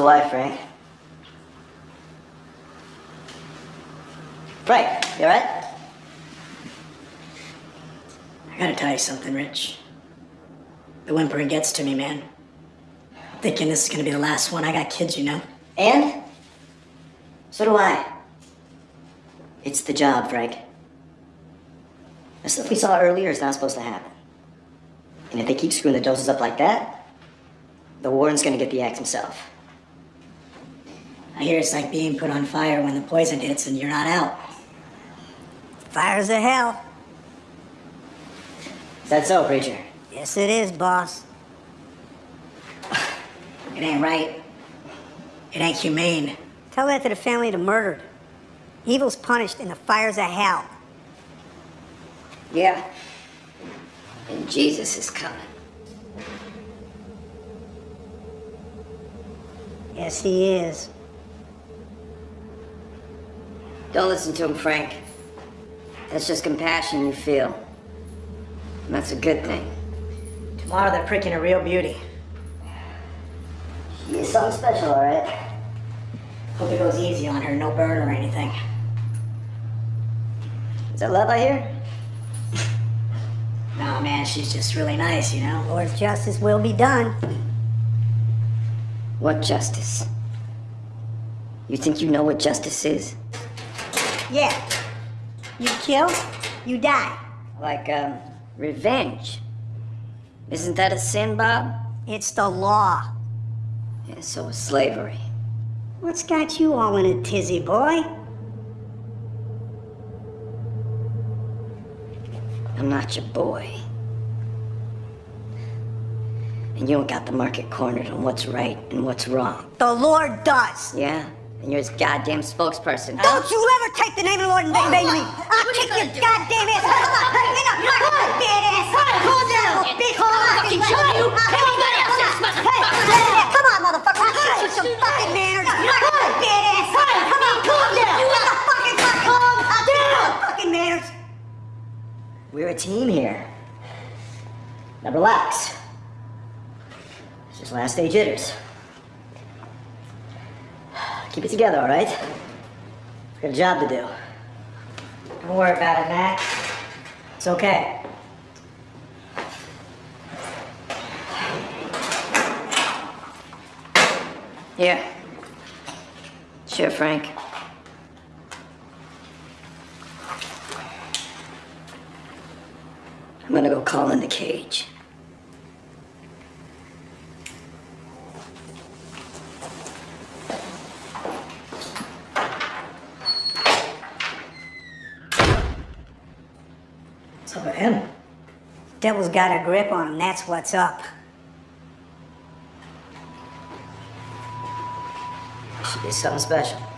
The wife, Frank? Frank, you alright? I gotta tell you something, Rich. The whimpering gets to me, man. I'm thinking this is gonna be the last one. I got kids, you know. And? So do I. It's the job, Frank. The stuff we saw earlier is not supposed to happen. And if they keep screwing the doses up like that, the warden's gonna get the axe himself. I hear it's like being put on fire when the poison hits and you're not out. Fire's a hell. Is that so, preacher? Yes, it is, boss. It ain't right. It ain't humane. Tell that to the family of the murdered. Evil's punished and the fire's a hell. Yeah. And Jesus is coming. Yes, he is. Don't listen to him, Frank. That's just compassion you feel. And that's a good thing. Tomorrow they're pricking a real beauty. She is something special, all right? Hope it goes easy on her, no burn or anything. Is that love I hear? No, man, she's just really nice, you know. Lord's justice will be done. What justice? You think you know what justice is? Yeah. You kill, you die. Like, um, revenge. Isn't that a sin, Bob? It's the law. Yeah, so is slavery. What's got you all in a tizzy, boy? I'm not your boy. And you don't got the market cornered on what's right and what's wrong. The Lord does. Yeah? And you're his goddamn spokesperson. Don't you ever take the name of the Lord in vain, vain to me. I'll kick your goddamn ass. Get up, you badass. Calm down, bitch. Fucking show you. Everybody else is Come on, motherfucker. I'll teach you some fucking manners. Badass. Come on, calm down. You want the fucking fuck calm? I'll teach you some fucking manners. We're a team here. Now relax. It's just last stage jitters. Keep it together, all right? We've got a job to do. Don't worry about it, Mac. It's okay. Here. Sure, Frank. I'm gonna go call in the cage. What's up with him? Devil's got a grip on him, that's what's up. Should be something special.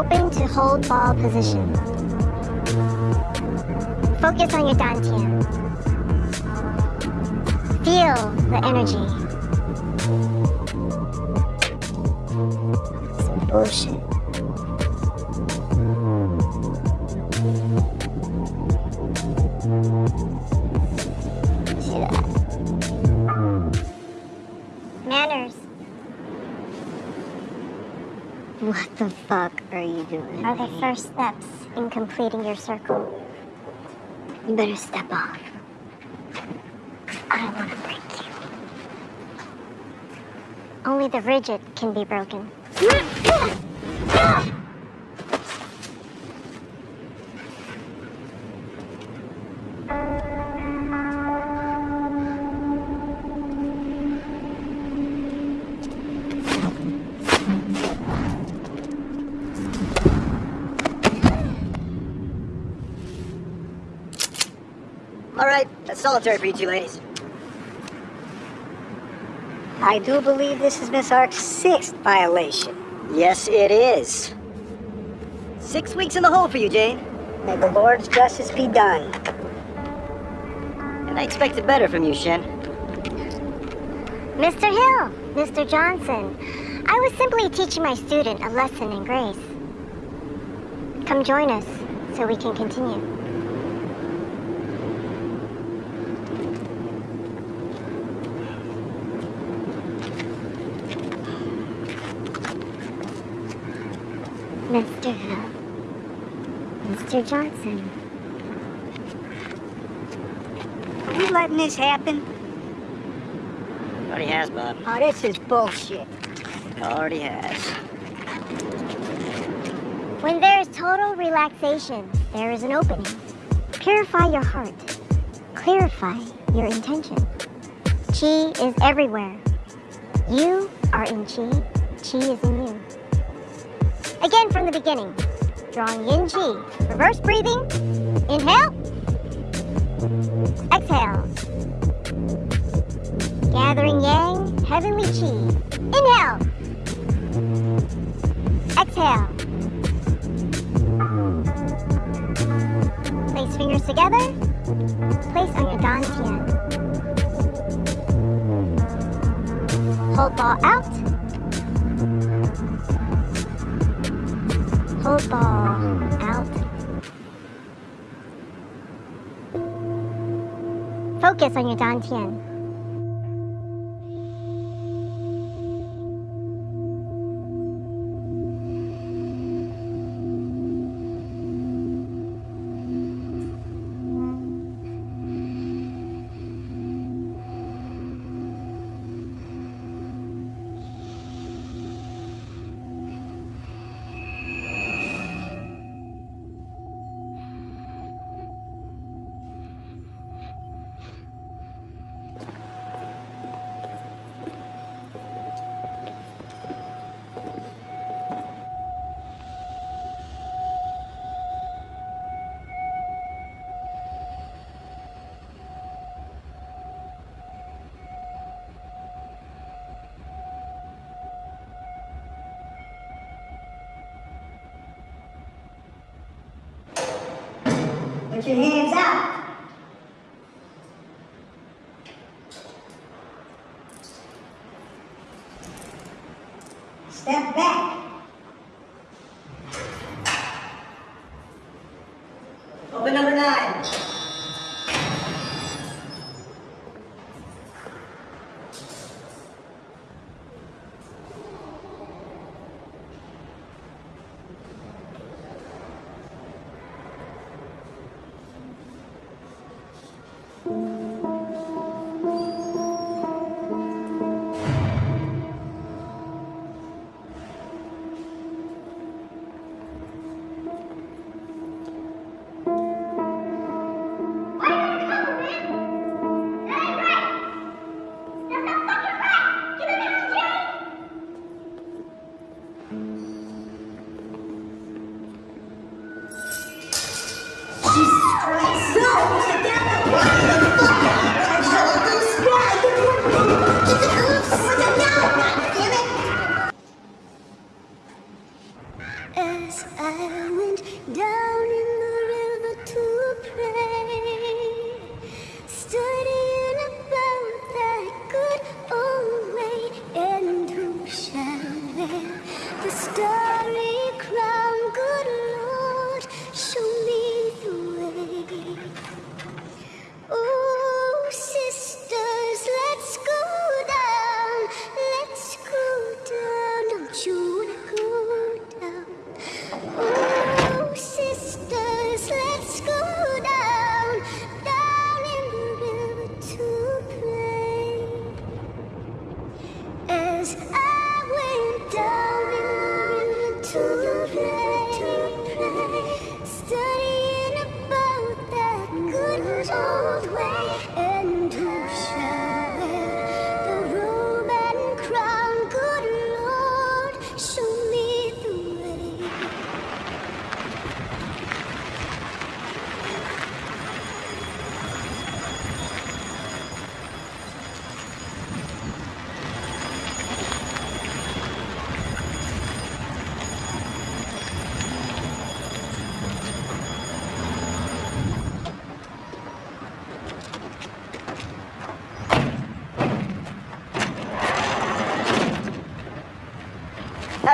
Open to hold ball mm-hmm. position. Focus on your dantian. Feel the energy. Some bullshit. Are you doing? Are the first steps in completing your circle. You better step off. I don't want to break you. Only the rigid can be broken. All right, that's solitary for you two ladies. I do believe this is Miss Ark's sixth violation. Yes, it is. Six weeks in the hole for you, Jane. May the Lord's justice be done. And I expected better from you, Shen. Mr. Hill, Mr. Johnson, I was simply teaching my student a lesson in grace. Come join us so we can continue. Johnson, Are you letting this happen? Already has, Bob. Oh, this is bullshit. Already has. When there is total relaxation, there is an opening. Purify your heart. Clarify your intention. Chi is everywhere. You are in Chi. Chi is in you. Again from the beginning. Drawing in Chi. Reverse breathing. Inhale. Exhale. Gathering Yang, heavenly Chi. Inhale. Exhale. Place fingers together. Place on your dantian. Hold ball out. Hold ball out. Focus on your dantian. Put your hands out.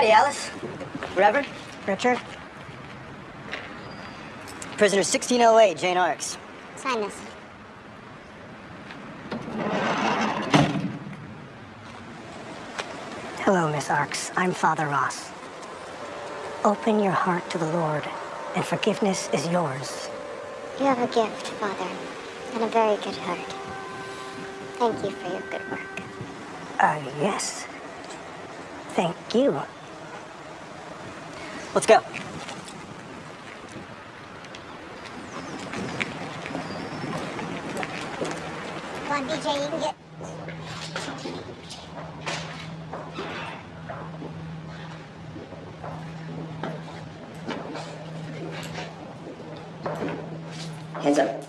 Howdy, Alice. Reverend? Richard, Prisoner 1608, Jane Arks. sign this. Hello, Miss Arks. I'm Father Ross. Open your heart to the Lord, and forgiveness is yours. You have a gift, Father, and a very good heart. Thank you for your good work. Uh, yes. Thank you. Let's go. Come on, you can get. Hands up.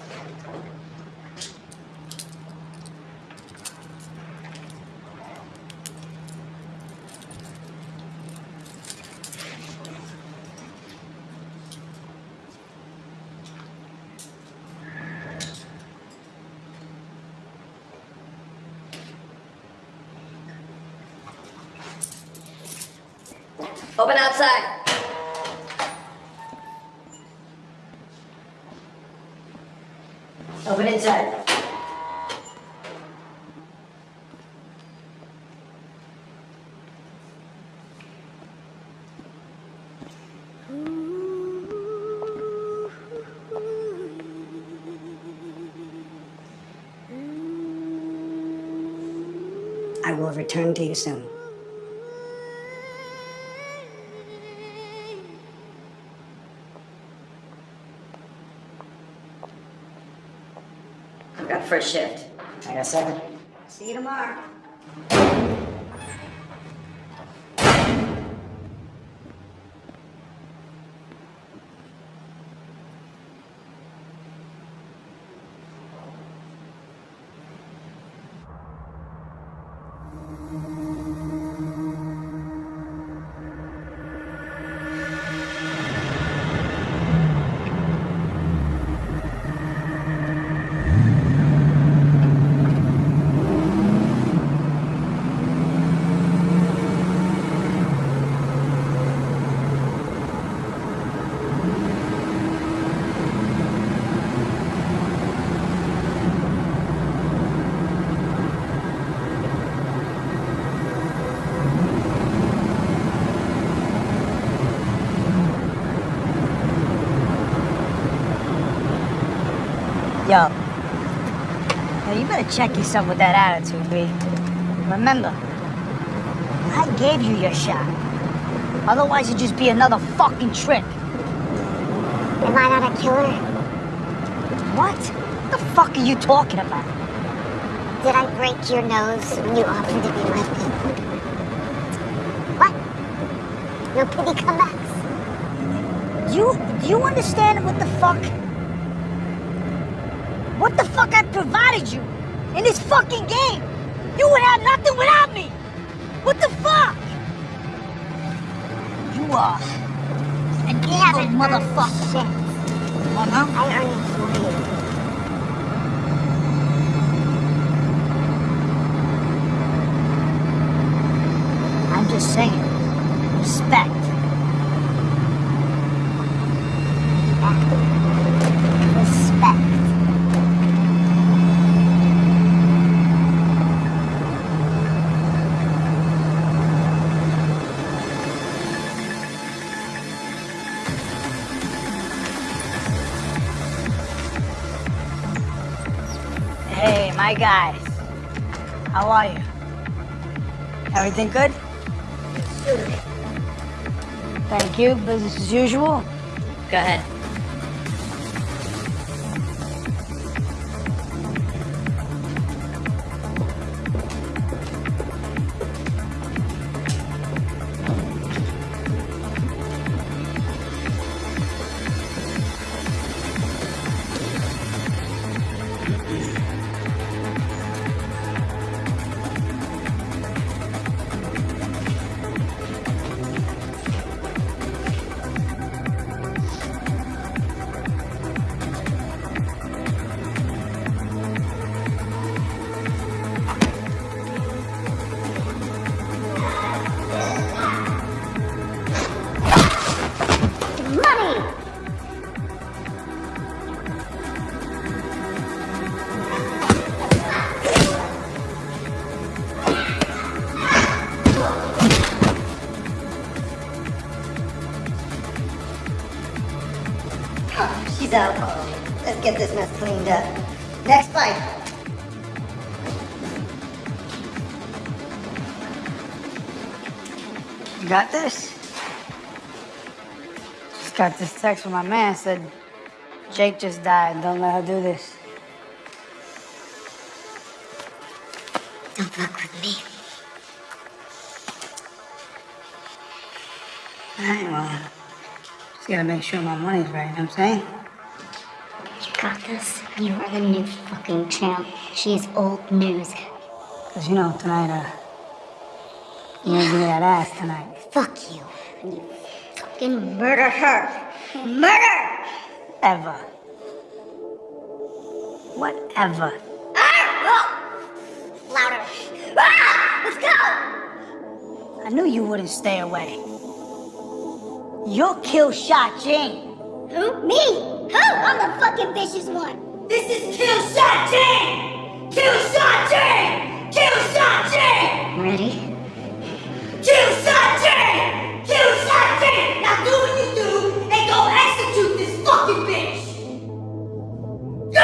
Open outside. Open inside. I will return to you soon. I've got first shift. I got seven. See you tomorrow. Better check yourself with that attitude, B. Remember, I gave you your shot. Otherwise, it'd just be another fucking trick. Am I not a killer? What? the fuck are you talking about? Did I break your nose when you offered to be my people? What? No pity comebacks? You, you understand what the fuck? What the fuck I provided you fucking game? You would have nothing without me. What the fuck? You are an evil motherfucker. Oh, uh-huh. no? I earned it for you. Guys. How are you? Everything good? Thank you. Business as usual. Go ahead. Text from my man said Jake just died. Don't let her do this. Don't fuck with me. Alright, well, just gotta make sure my money's right, you know what I'm saying? You got this. You are the new fucking champ. She's old news. Cause you know, tonight, uh, you're gonna give me that ass tonight. Fuck you. And you fucking murder her. Murder! Ever. Whatever. Ah! Louder. Ah! Let's go! I knew you wouldn't stay away. You'll kill Sha Jane. Who? Me? Who? I'm the fucking vicious one. This is Kill Shot Jane! Kill Shot Jane! Kill Shot Jane! Ready? Kill Shot Jane! Kill Shot Jane! Now do what you do Go!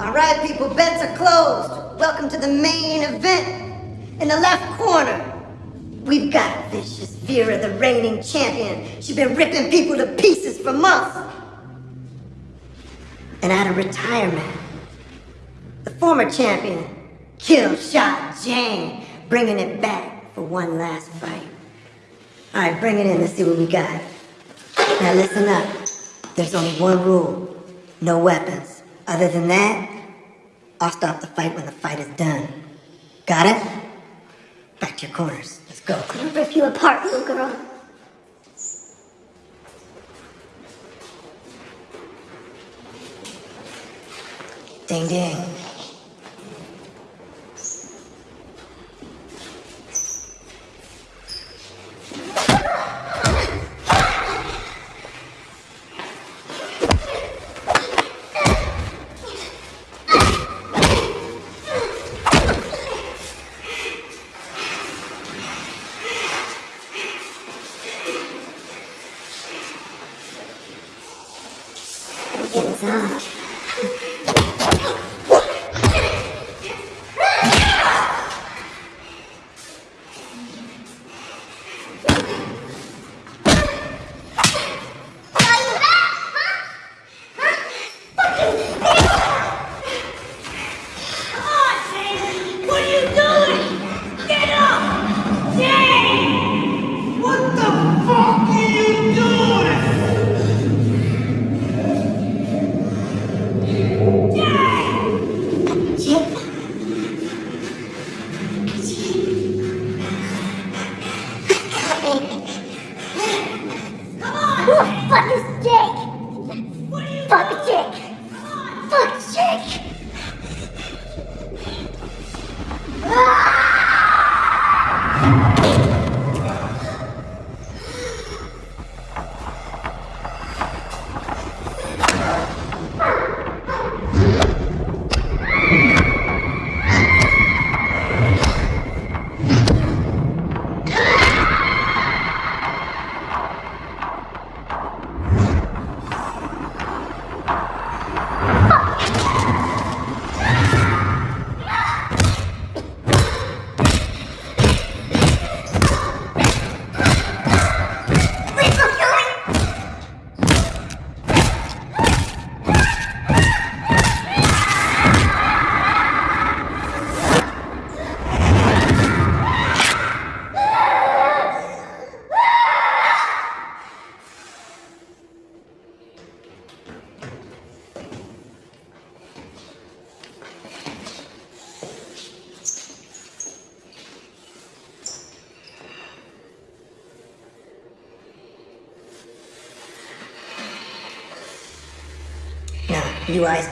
Alright, people, bets are closed. Welcome to the main event. In the left corner, we've got Vicious Vera, the reigning champion. She's been ripping people to pieces for months. And out of retirement, the former champion, Kill Shot Jane, bringing it back for one last fight. All right, bring it in. Let's see what we got. Now listen up. There's only one rule: no weapons. Other than that, I'll stop the fight when the fight is done. Got it? Back to your corners. Let's go. I'll rip you apart, little girl. Ding ding. You eyes.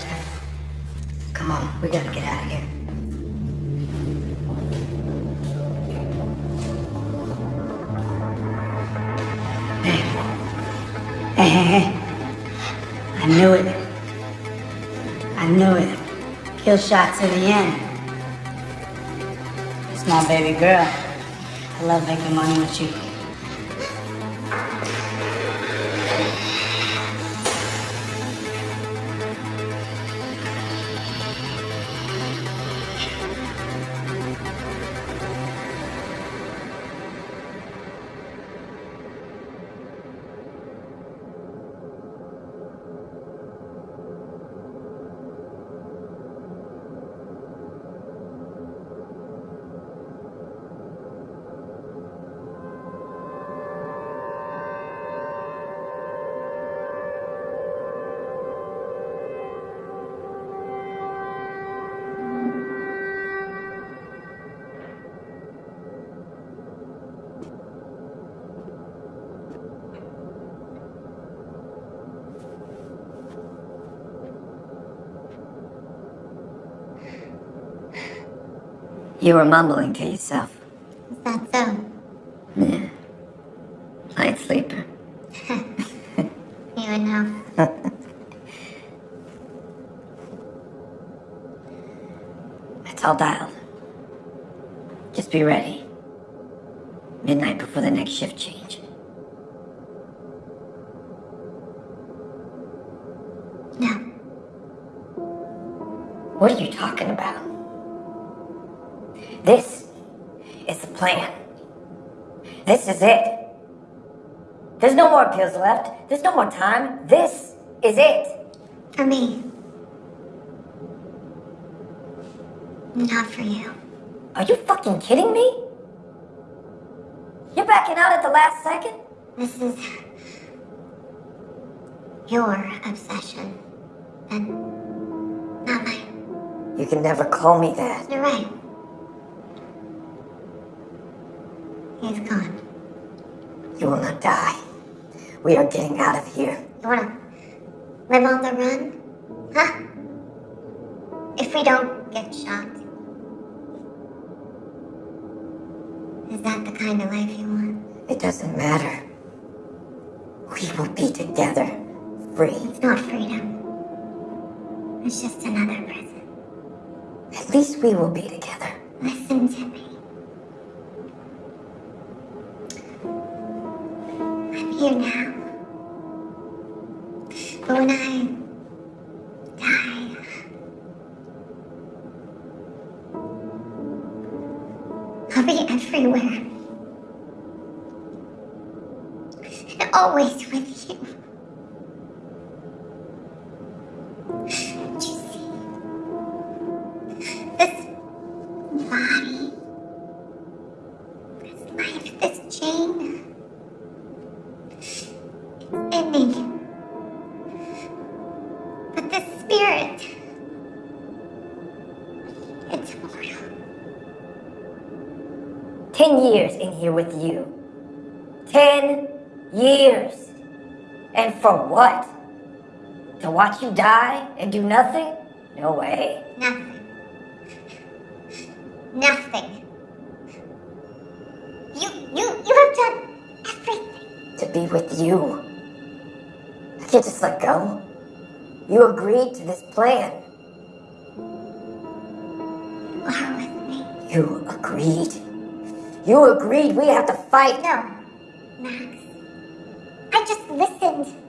Come on, we gotta get out of here. Hey, hey, hey. I knew it. I knew it. Kill shot to the end. It's my baby girl. I love making money with you. You were mumbling to yourself. Is that so? Yeah. Light sleeper. You would know. It's all dialed. Just be ready. It. There's no more pills left. There's no more time. This is it. For me. Not for you. Are you fucking kidding me? You're backing out at the last second? This is your obsession, and not mine. You can never call me that. You're right. He's gone. You will not die. We are getting out of here. You wanna live on the run? Huh? If we don't get shot. Is that the kind of life you want? It doesn't matter. We will be together, free. It's not freedom. It's just another prison. At least we will be together. Listen to me. Here now. But when I die, I'll be everywhere. And always with you. What? To watch you die and do nothing? No way. Nothing. Nothing. You, you, you have done everything. To be with you. I can't just let go. You agreed to this plan. You are with me. You agreed. You agreed we have to fight. No, Max. I just listened.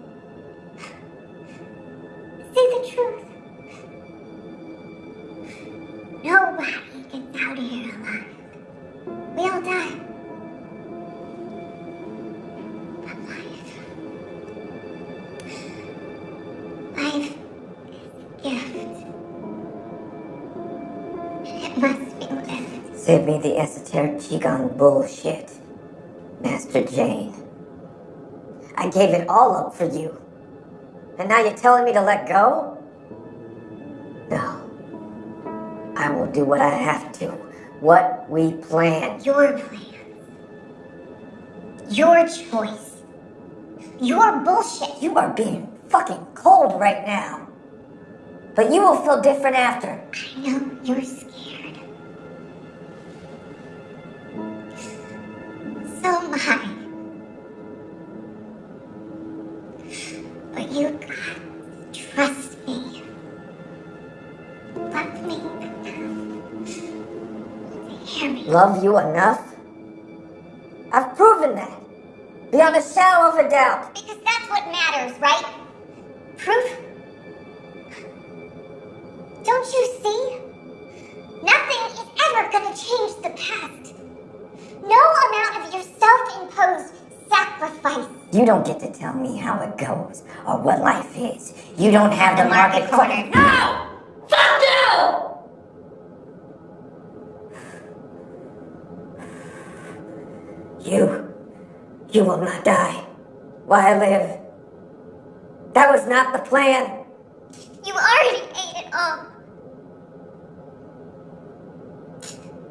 Qigong bullshit. Master Jane. I gave it all up for you. And now you're telling me to let go? No. I will do what I have to. What we planned. Your plans. Your choice. Your bullshit. You are being fucking cold right now. But you will feel different after. I know you're scared. So am But you got to trust me. Love me enough hear me. Love you enough? I've proven that. Beyond a shadow of a doubt. Because that's what matters, right? Proof? Don't you see? Nothing is ever gonna change the past. No amount of your self-imposed sacrifice. You don't get to tell me how it goes or what life is. You don't have the, market, corner. No! Fuck you! You, you will not die while I live. That was not the plan. You already ate it all.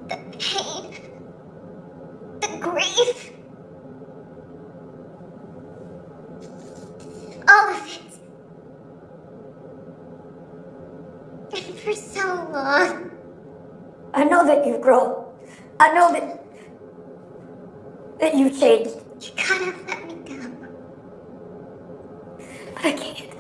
The pain. The grief. All of it. And for so long. I know that you've grown. I know that that you've changed, You gotta let me go. but I can't.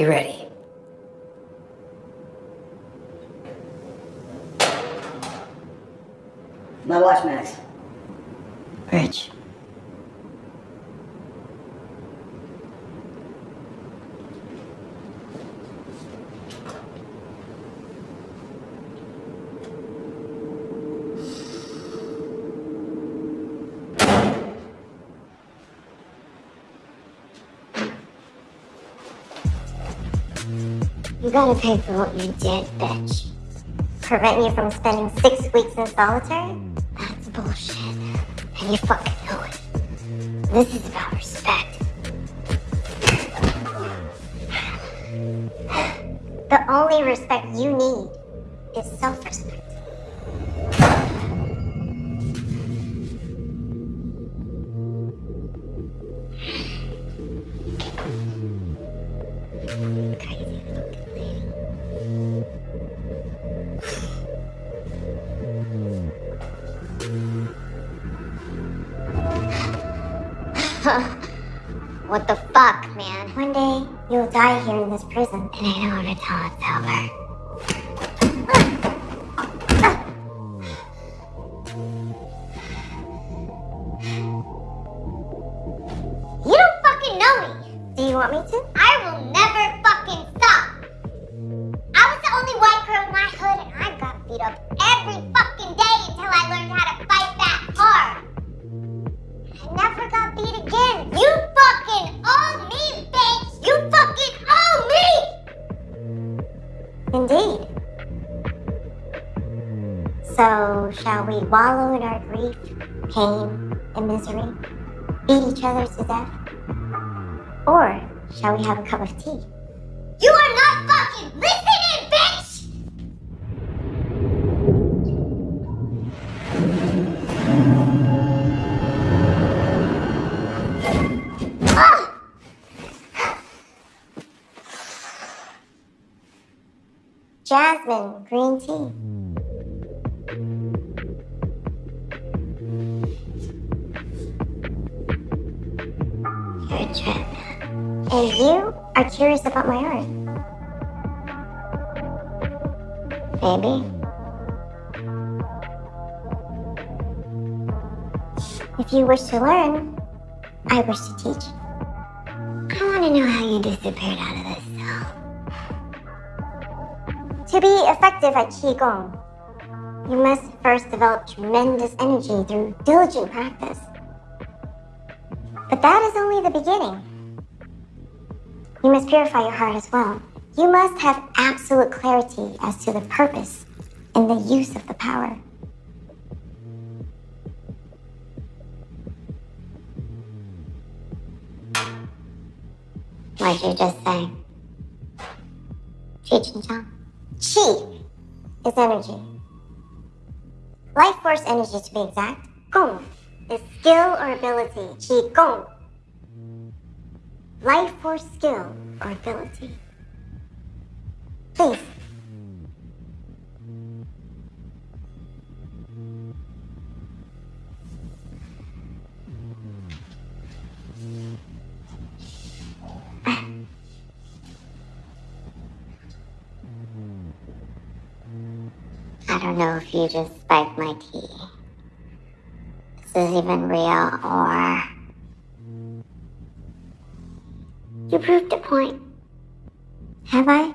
Be ready. My watch, Max. Rich. You gotta pay for what you did, bitch. Prevent you from spending six weeks in solitary? That's bullshit. And you fucking know it. This is about respect. The only respect you need is self-respect. In prison, and I know how to tell it's over. Pain, and misery? Beat each other to death? Or shall we have a cup of tea? You are not fucking listening, bitch! Jasmine green tea. And you are curious about my art. Maybe. If you wish to learn, I wish to teach. I want to know how you disappeared out of this cell. To be effective at Qigong, you must first develop tremendous energy through diligent practice. But that is only the beginning. You must purify your heart as well. You must have absolute clarity as to the purpose and the use of the power. What'd you just say? Cheech and Chong? Chi is energy. Life force energy to be exact. Gong is skill or ability. Qigong. Life or skill or ability. Please. I don't know if you just spiked my tea. This is even real or. You proved a point. Have I?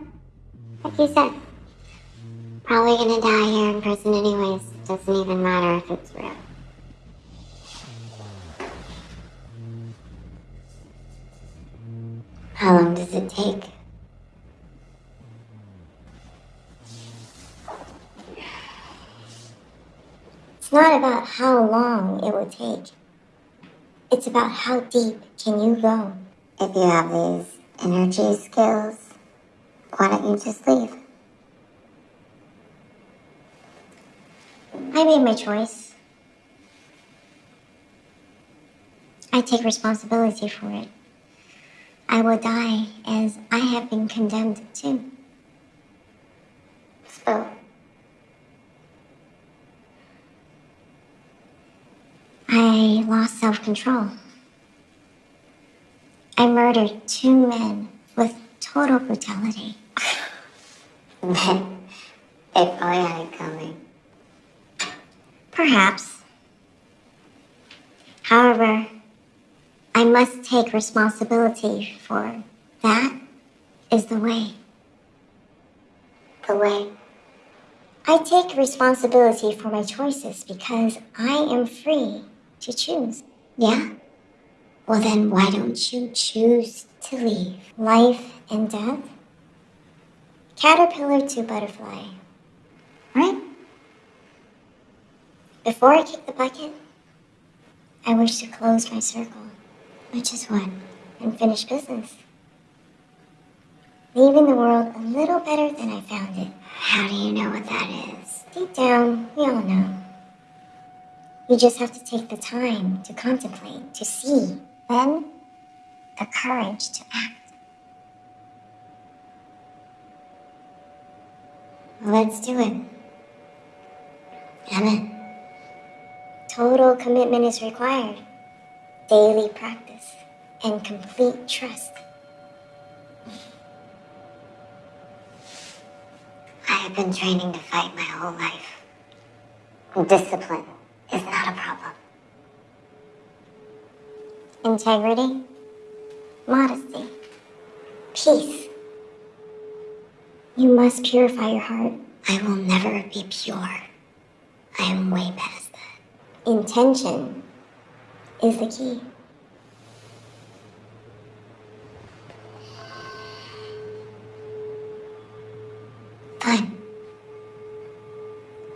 Like you said. Probably gonna die here in prison anyways. Doesn't even matter if it's real. How long does it take? It's not about how long it will take. It's about how deep can you go. If you have these energy skills, why don't you just leave? I made my choice. I take responsibility for it. I will die as I have been condemned to. So, I lost self control. I murdered two men with total brutality. Men, they probably had it coming. Perhaps. However, I must take responsibility for that is the way. The way. I take responsibility for my choices because I am free to choose. Yeah? Well, then why don't you choose to leave? Life and death? Caterpillar to butterfly. Right? Before I kick the bucket, I wish to close my circle, which is one, and finish business. Leaving the world a little better than I found it. How do you know what that is? Deep down, we all know. You just have to take the time to contemplate, to see, then the courage to act. Let's do it. Amen. Total commitment is required, daily practice, and complete trust. I have been training to fight my whole life. Discipline is not a problem. Integrity, modesty, peace. You must purify your heart. I will never be pure. I am way past that. Intention is the key. Fine.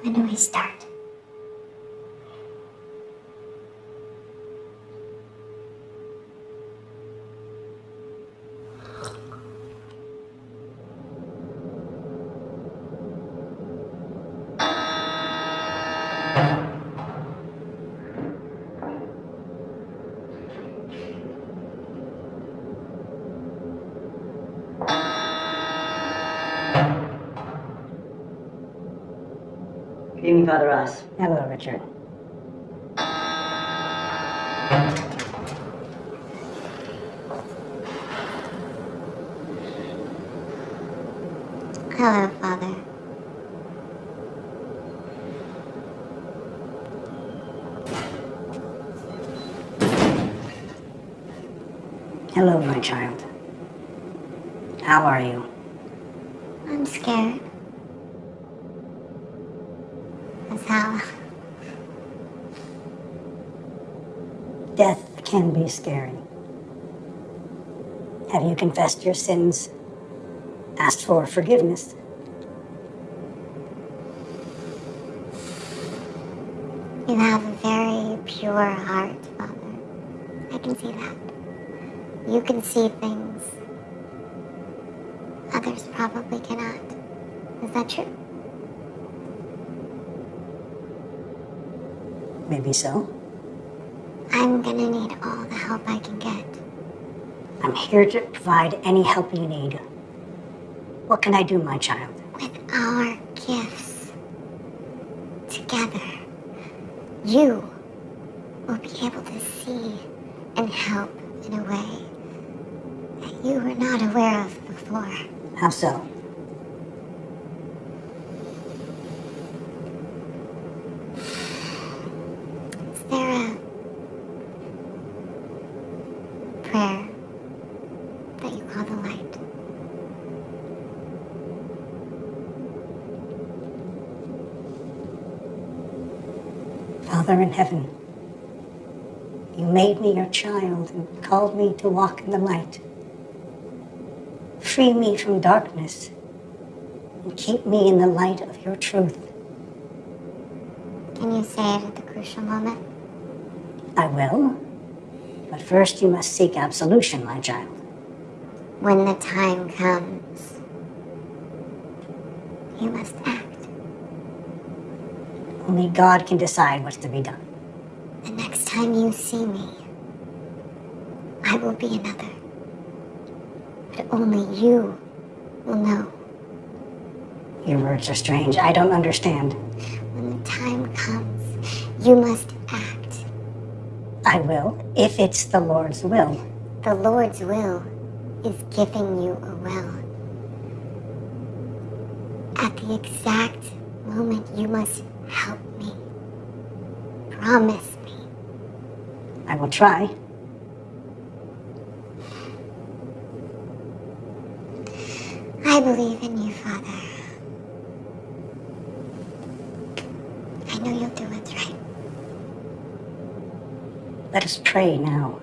When do we start? Father Ross. Hello, Richard. Hello, Father. Hello, my child. How are you? I'm scared. That's how. Death can be scary. Have you confessed your sins? Asked for forgiveness? You have a very pure heart, Father. I can see that. You can see things others probably cannot. Is that true? Maybe so. I'm gonna need all the help I can get. I'm here to provide any help you need. What can I do, my child? With our gifts together, you will be able to see and help in a way that you were not aware of before. How so? Is there a prayer that you call the light? Father in heaven, you made me your child and called me to walk in the light. Free me from darkness and keep me in the light of your truth. Can you say it at the crucial moment? I will. But first, you must seek absolution, my child. When the time comes, you must act. Only God can decide what's to be done. The next time you see me, I will be another. But only you will know. Your words are strange. I don't understand. When the time comes, you must act. I will, if it's the Lord's will. The Lord's will is giving you a will. At the exact moment, you must help me. Promise me. I will try. I believe in you, Father. I know you'll do what's right. Let us pray now.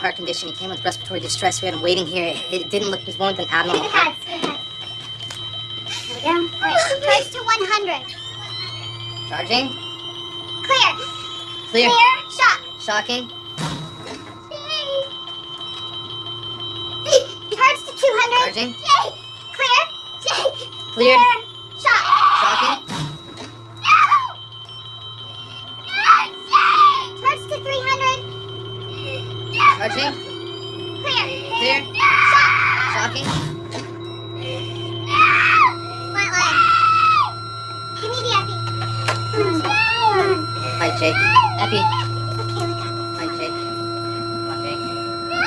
Heart condition. He came with respiratory distress. We had him waiting here. It, it didn't look. He was born with an abnormal Give heart. the pads. Give the pads. Here we go. Oh, All right. Charge to 100. Charging. Clear. Clear. Clear. Shot. Shocking. Charge to 200. Charging. Jake. Clear. Jake. Clear. Shot. Charging. Clear. Clear. Shocking. No! Flatline. Give me the epi. Hi, Jake. Epi. Okay, we got this. Hi, Jake. Come on, Jake. No!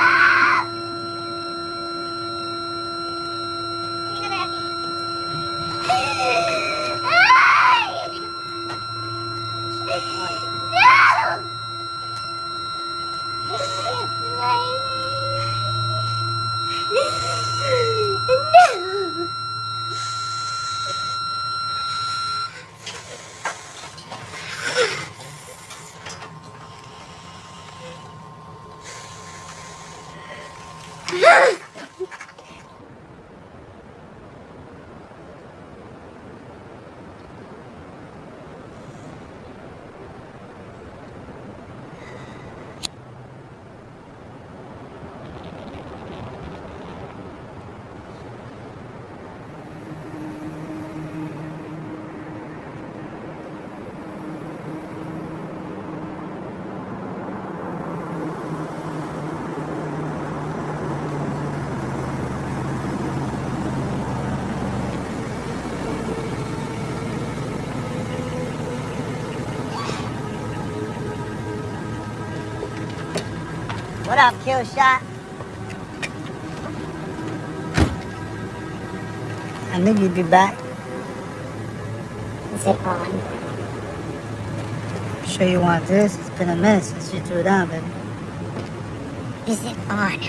Shot? I knew you'd be back. Is it on? Sure you want this? It's been a minute since you threw it down, baby. Is it on?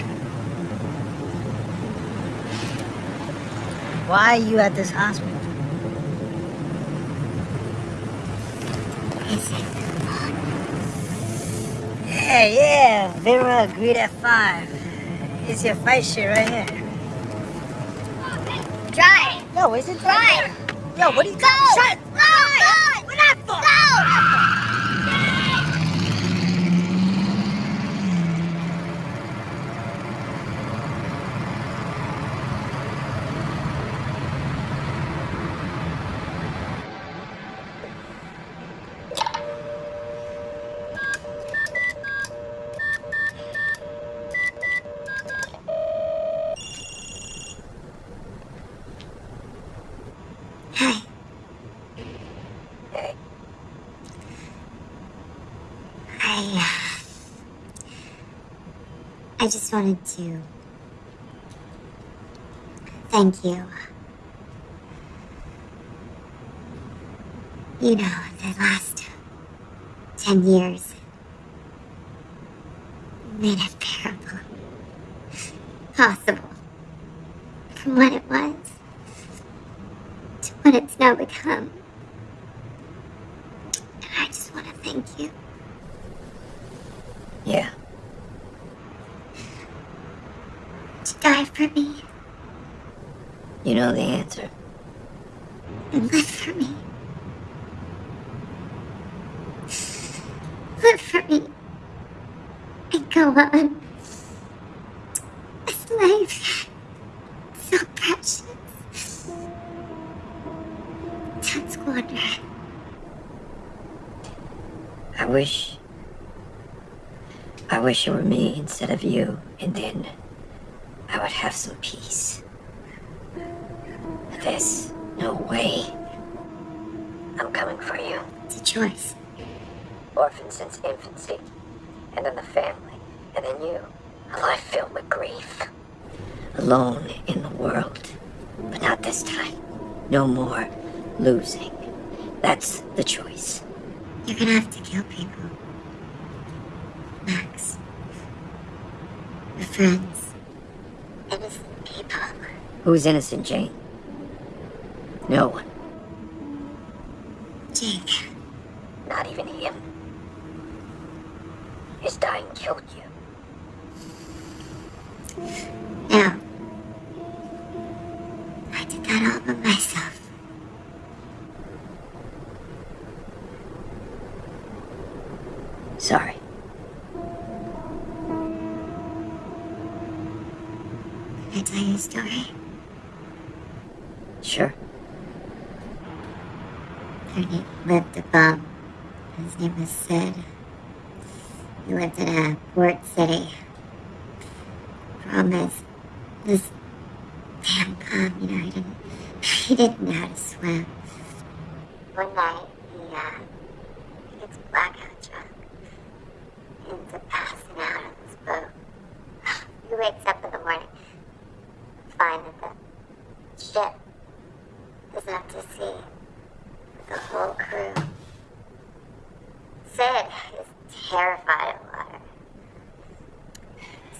Why are you at this hospital? Yeah, yeah. Vera agreed at five. It's your fight shit right here. Dry! Yo, is it Dry! Yo, what are you Go! Shut Go! Go! What that for? Go! Hi. I, uh, I just wanted to thank you. You know, the last ten years made it bearable, possible, from what it was to what it's now become. And I just want to thank you. Yeah. To die for me You know the answer. and live for me. Live for me and go on. This life, so precious. Don't squander. I wish. I wish it were me instead of you, and then I would have some peace. But there's no way. I'm coming for you. It's a choice. Orphan since infancy, and then the family, and then you. A life filled with grief. Alone in the world. But not this time. No more losing. That's the choice. You're gonna have to kill people. Max. Your friends. Innocent people. Who's innocent, Jane? No one. Jake. Not even him. His dying killed you. No. I did that all by myself. Sorry. Can I tell you a story? Sure. There lived a bum. His name was Sid. He lived in a port city. Problem is, this damn bum, you know, he didn't, he didn't know how to swim. One night, he, uh, he gets blackout drunk. He ends up passing out on his boat. He wakes up in the morning, to find that the ship is out to sea the whole crew. Sid is terrified of water.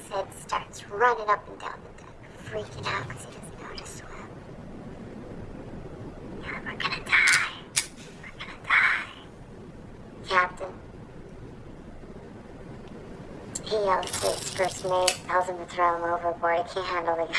Sid starts running up and down the deck, freaking out because he doesn't know how to swim. Yeah, we're gonna die. We're gonna die. Captain. He He yells to his first mate, tells him to throw him overboard. He can't handle the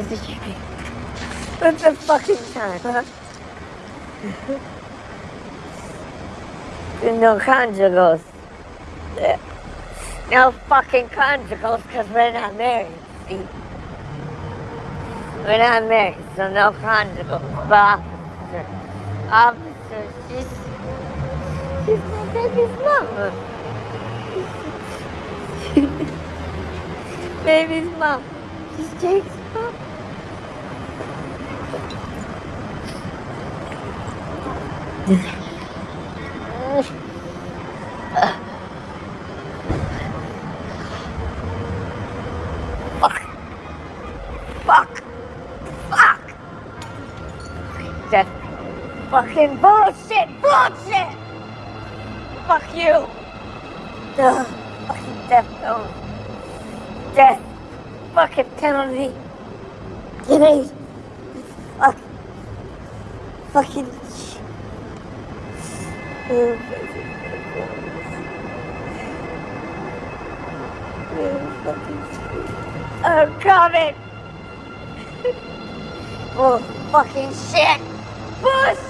and visit you. What's the fucking time, huh? no conjugals. No fucking conjugals because we're not married, see? We're not married, so no conjugals. But officer, officer, she's, she's my baby's mama. baby's mom. She's Jake's mom. Fuck. Fuck. Fuck. Death. Fucking bullshit. Bullshit. Fuck you. Ugh. Fucking death note. Death. Fucking penalty. Give me. Fuck. Fucking. I'm coming. Bull fucking shit. Bullshit.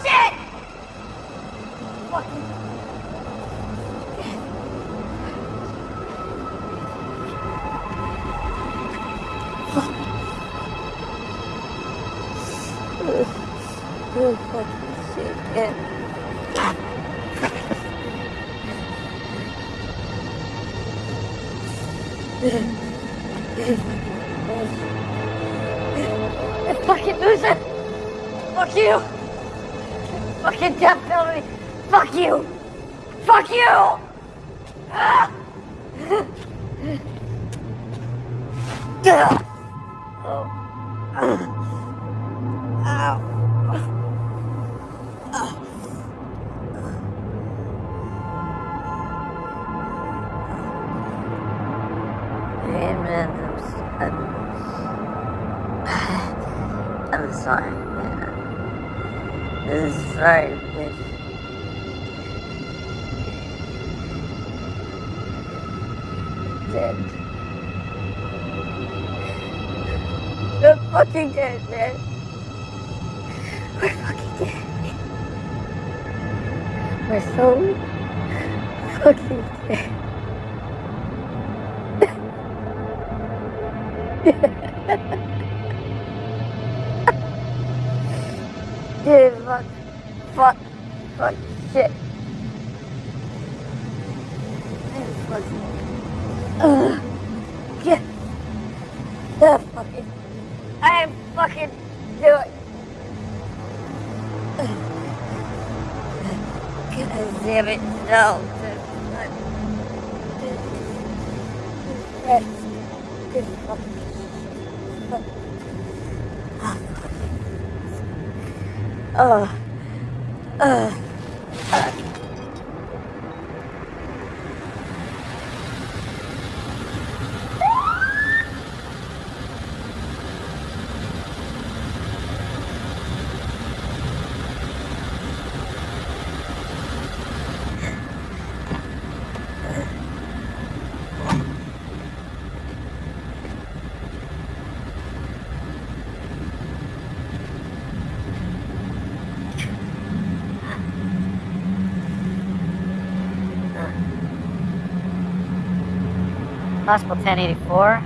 Possible 1084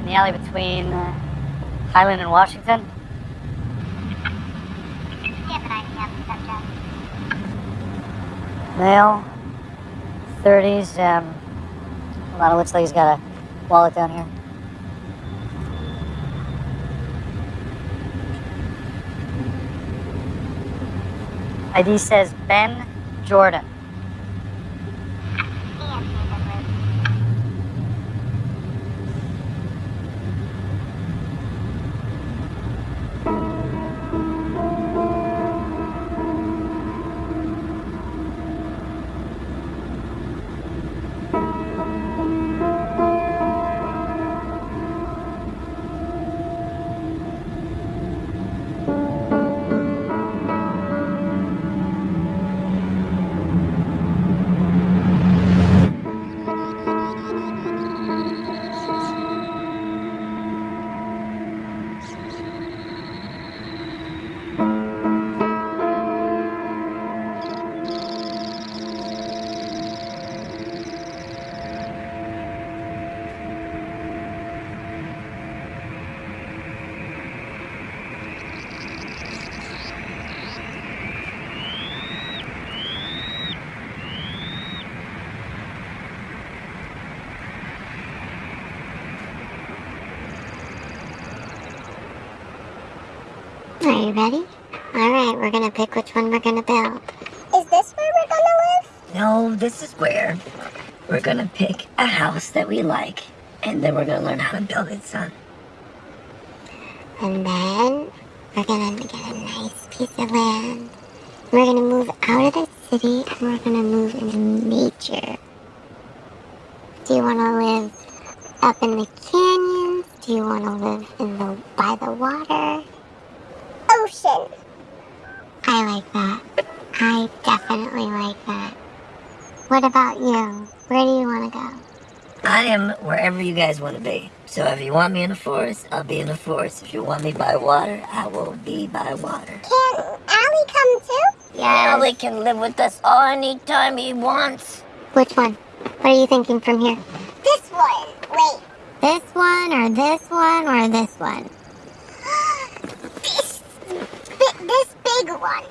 in the alley between uh, Highland and Washington. Male, 30s. Um, hold on, it looks like he's got a wallet down here. ID says Ben Jordan. Ready? Alright, we're gonna pick which one we're gonna build. Is this where we're gonna live? No, this is where we're gonna pick a house that we like, and then we're gonna learn how to build it, son. And then we're gonna get a nice piece of land. We're gonna move out of the city and we're gonna move into nature. Do you wanna live up in the canyons? Do you wanna live in the by the water? Ocean. I like that. I definitely like that. What about you? Where do you want to go? I am wherever you guys want to be. So if you want me in the forest, I'll be in the forest. If you want me by water, I will be by water. Can Allie come too? Yeah, Allie can live with us anytime he wants. Which one? What are you thinking from here? This one. Wait. This one or this one or this one? This, bi- this big one.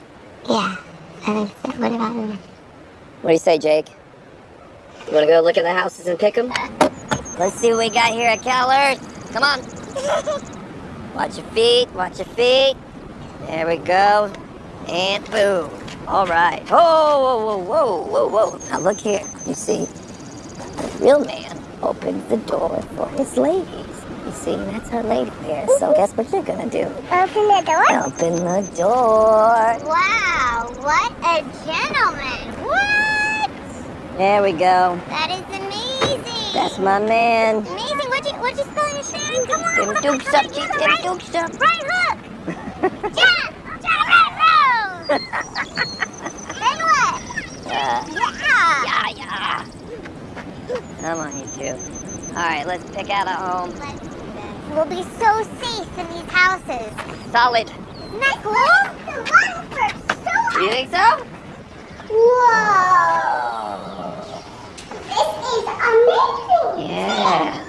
Yeah, I think so. What about him? What do you say, Jake? You want to go look at the houses and pick them? Let's see what we got here at Cal Earth. Come on. Watch your feet, watch your feet. There we go. And boom. All right. Whoa, whoa, whoa, whoa, whoa, whoa. Now look here. You see, the real man opens the door for his ladies. You see, that's our lady there. So guess what you're gonna do? Open the door. Open the door. Wow, what a gentleman. What? There we go. That is amazing. That's my man. amazing. What'd you, what'd you spell your shine? Come on. Them dukes up, them right- dukes up. Right hook. Jump right road. then what? Uh, Yeah. yeah, yeah. Come on, you two. All right, let's pick out a home. Let's. We'll be so safe in these houses. Solid. Isn't that cool? The one for so You think so? Whoa! This is amazing! Yeah.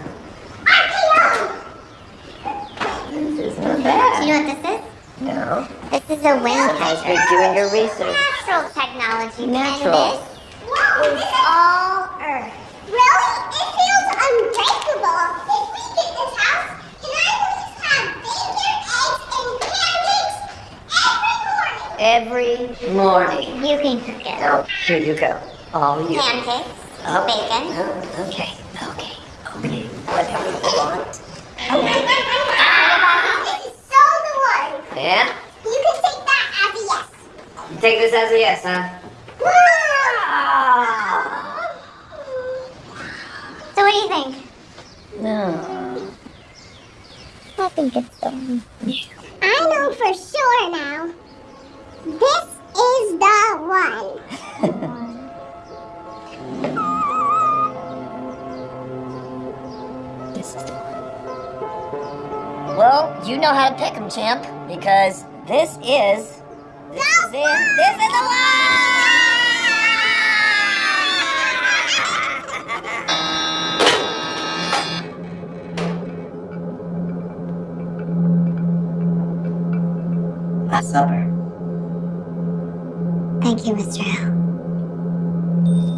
This is not Do you know what this is? No. This is a wind How's been doing your research? Natural technology. Natural. And this? Wow, this is all Earth. Really? It feels unbreakable. If we get this house, can I please have bacon, eggs, and pancakes every morning? You can cook it. Oh, here you go. All you. Pancakes, Oh. oh bacon. Oh, okay, okay, okay. Whatever you want. This is so the one. Yeah? You can take that as a yes. Take this as a yes, huh? So what do you think? No. I think it's the one. I know for sure now. This is the one. This is the one. Well, you know how to pick pick 'em, champ, because this is. This is it. This is the one! Last supper. Thank you, Mr. Hill.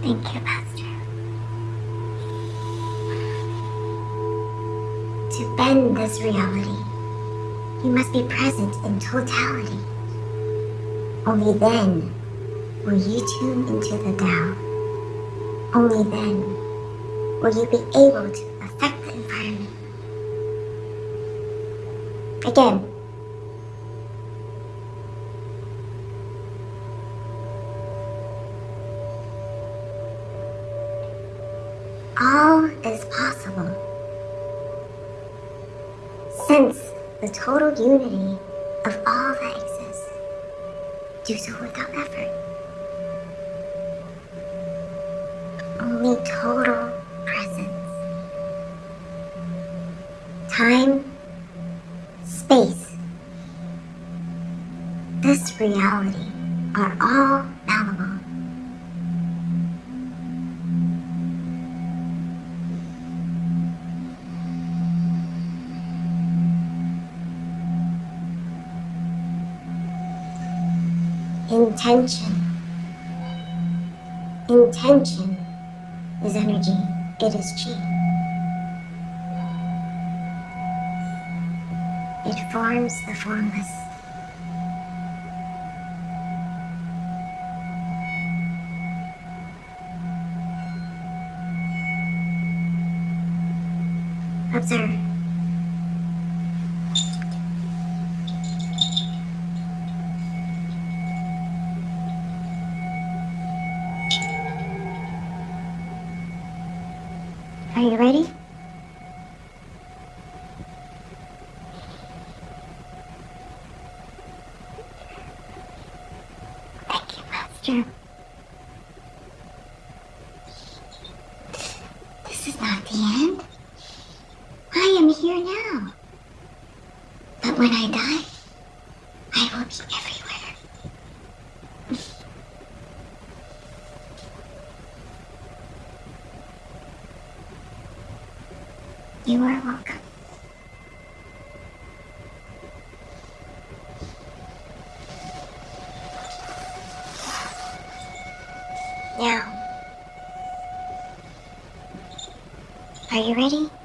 Thank you, Master. To bend this reality, you must be present in totality. Only then will you tune into the Tao. Only then will you be able to affect the environment. Again. Unity of all that exists. Do so without Intention. Intention is energy. It is chi. It forms the formless. Observe. You are. Now, are you ready?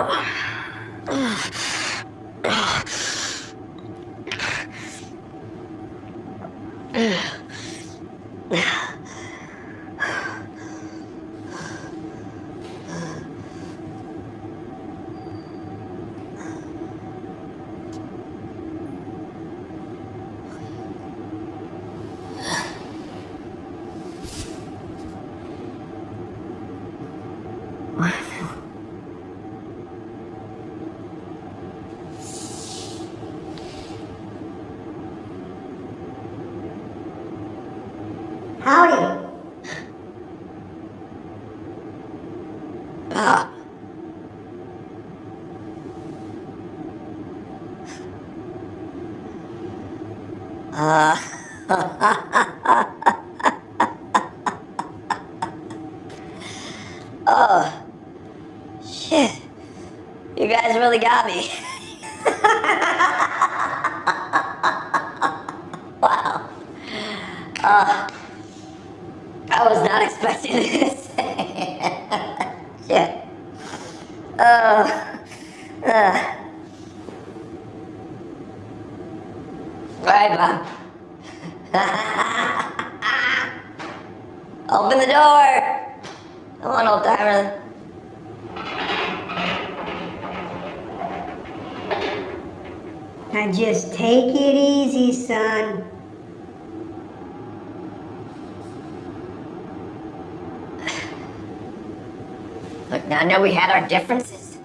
Oh. Look, now I know we had our differences,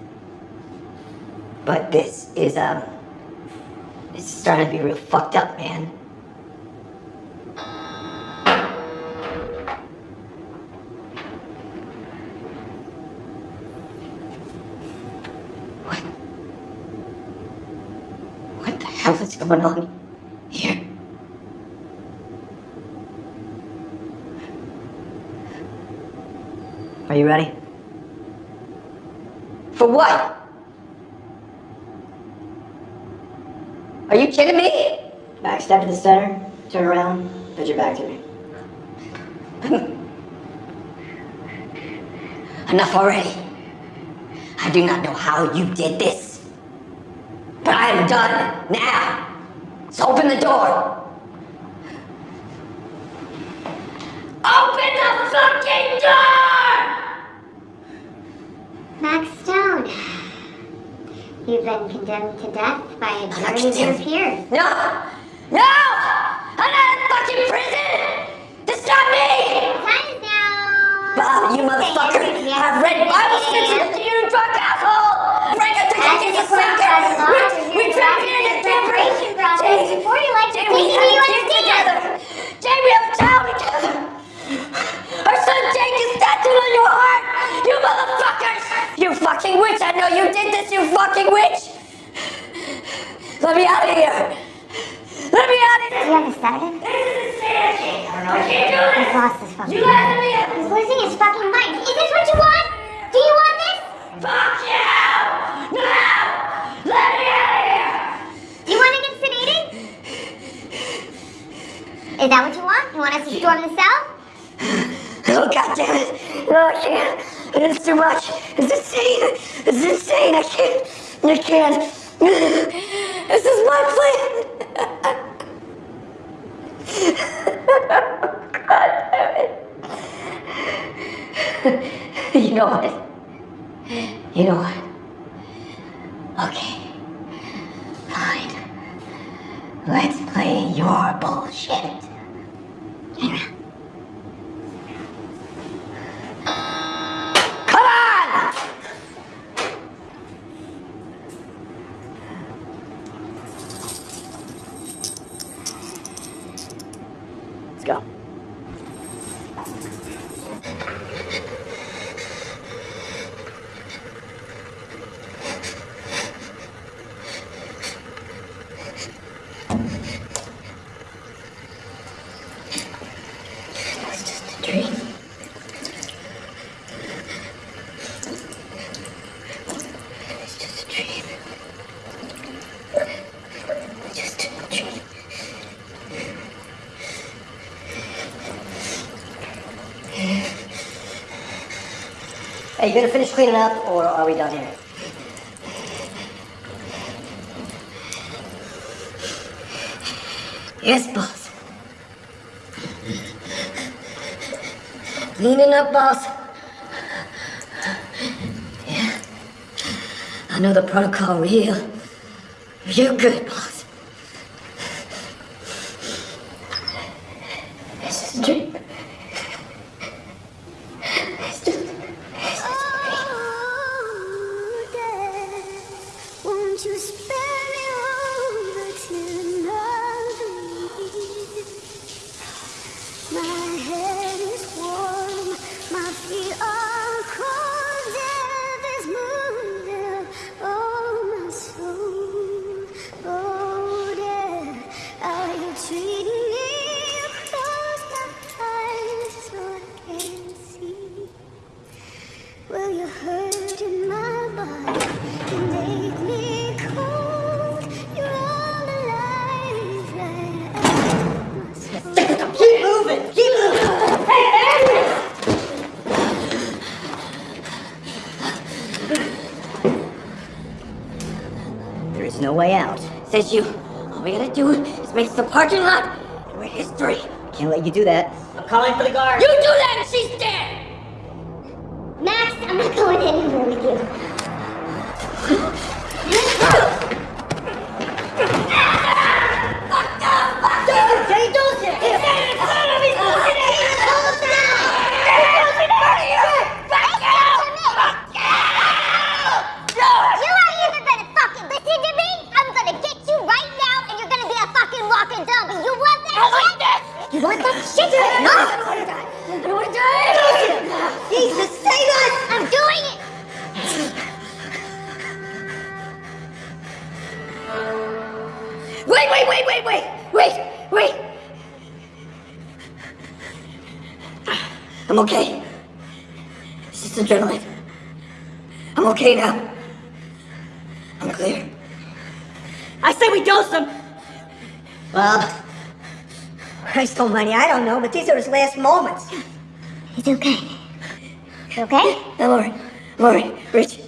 but this is um, is starting to be real fucked up, man. What? What the hell is going on here? Are you ready? For what? Are you kidding me? Back step to the center, turn around, put your back to me. Enough already. I do not know how you did this. But I am done now. So open the door. Open the fucking door! Max Stone, you've been condemned to death by a jury of your peers. No! No! I'm not in fucking prison! That's not me! Time now! Bob, you motherfucker! I've read Bible scriptures to you drunk asshole! Break it to As get you sucker! We, trapped in a separation process Jay, before you like Jay, we have the a US together! Jay, we have a child together! Our son Jake is tattooed on your heart! You motherfuckers! You fucking witch! I know you did this, you fucking witch! Let me out of here! Let me out of Do here! you have a sedative? This is insanity! I don't know. I can't do this! He's lost his fucking You mind. lied to me! He's losing his fucking mind. Is this what you want? Do you want this? Fuck you! No! Let me out of here! Do you want to get sedated? Is that what you want? You want us to storm the cell? Oh god damn it! Oh, no, I can't. It's too much. It's insane. It's insane. I can't. I can't. This is my plan. god damn it. You know what? You know what? Okay. Fine. Let's play your bullshit. Come on! Let's go. It's just a dream. It's just a dream. Just a dream. Hey, you gonna finish cleaning up, or are we done here? Yes, boss. Cleaning up, boss. Yeah. I know the protocol real. You're good, boss. You. All we gotta do is make the parking lot, and we're history. Can't let you do that. I'm calling for the guard. Don't know, but these are his last moments. He's okay. You okay? I'm alright. I'm alright. Rich,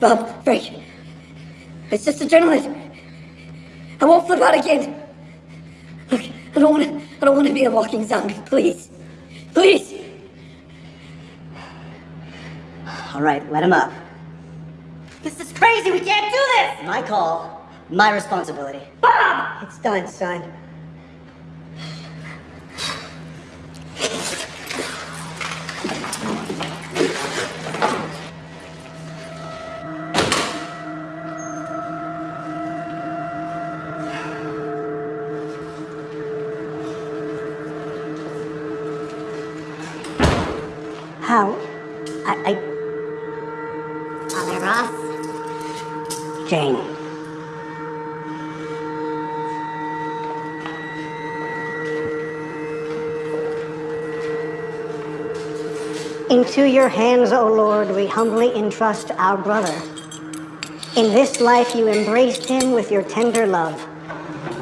Bob, Frank. It's just adrenaline. I won't flip out again. Look, I don't want to. I don't want to be a walking zombie. Please, please. all right, let him up. This is crazy. We can't do this. My call, my responsibility. Bob! It's done, son. Into your hands, O Lord, we humbly entrust our brother. In this life you embraced him with your tender love.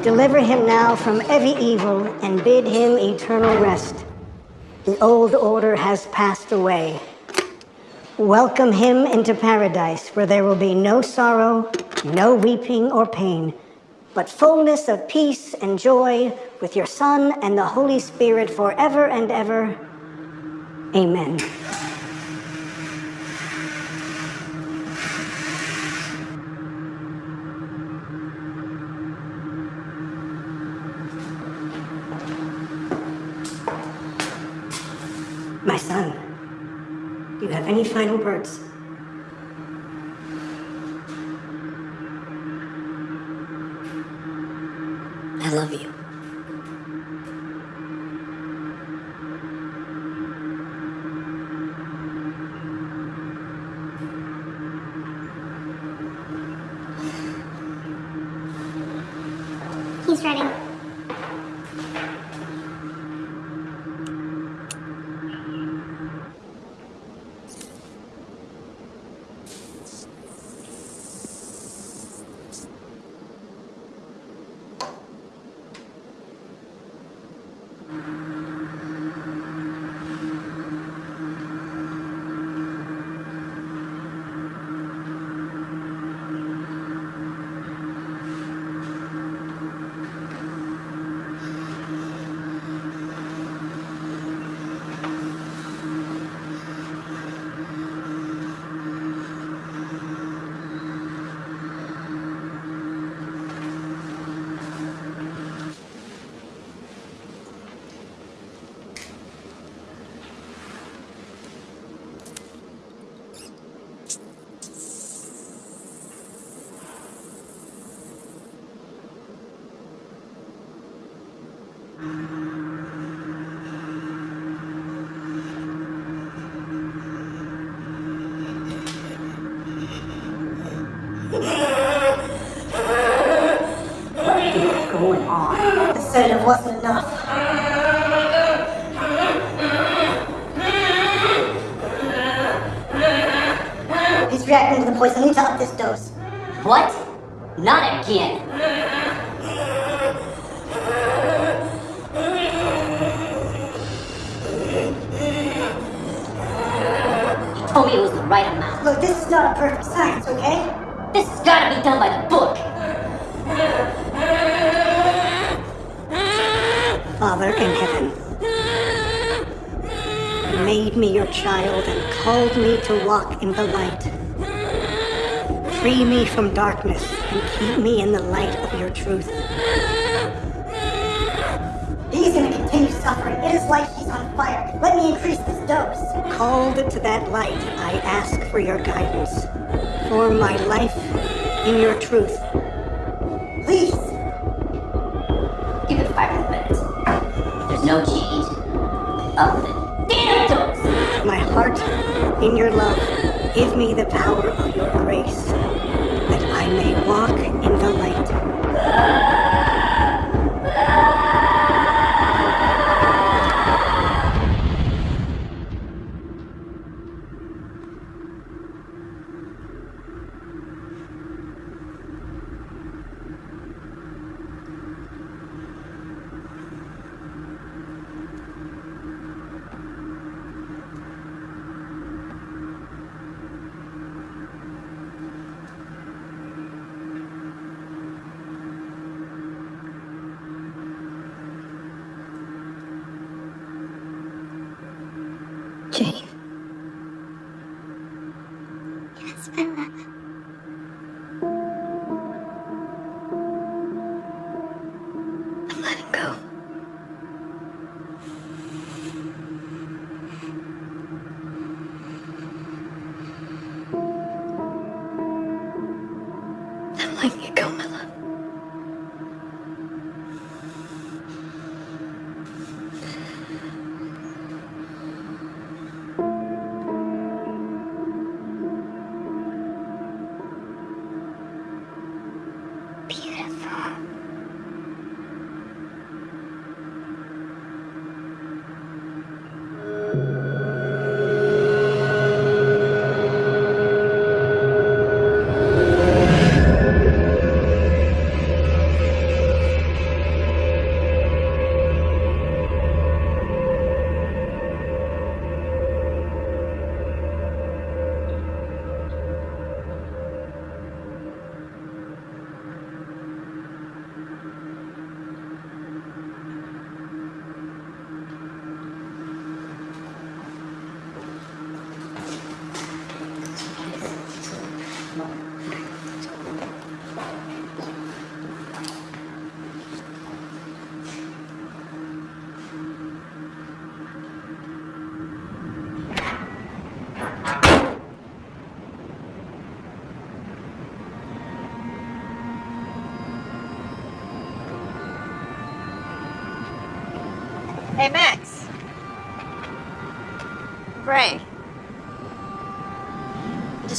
Deliver him now from every evil and bid him eternal rest. The old order has passed away. Welcome him into paradise where there will be no sorrow, no weeping or pain, but fullness of peace and joy with your Son and the Holy Spirit forever and ever. Amen. My son, do you have any final words? I love you. For your guidance. For my life in your truth. Please. Give it five more minutes. There's no change. Up the damn. My heart in your love. Give me the power of your grace, that I may walk in the light.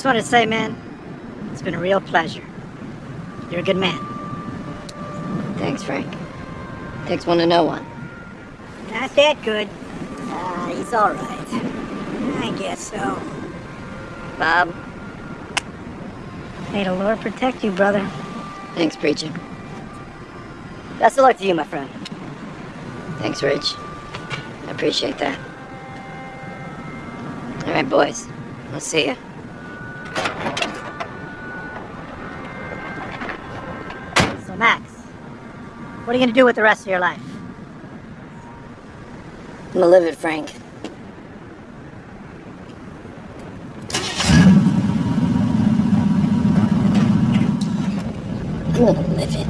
Just wanted to say, man, it's been a real pleasure. You're a good man. Thanks, Frank. Takes one to know one. Not that good. Ah, he's all right. I guess so. Bob, May the Lord protect you, brother. thanks, preacher. Best of luck to you, my friend. Thanks, Rich. I appreciate that. All right, boys. I'll see ya. So, Max, what are you gonna do with the rest of your life? I'm gonna live it, Frank. I'm gonna live it.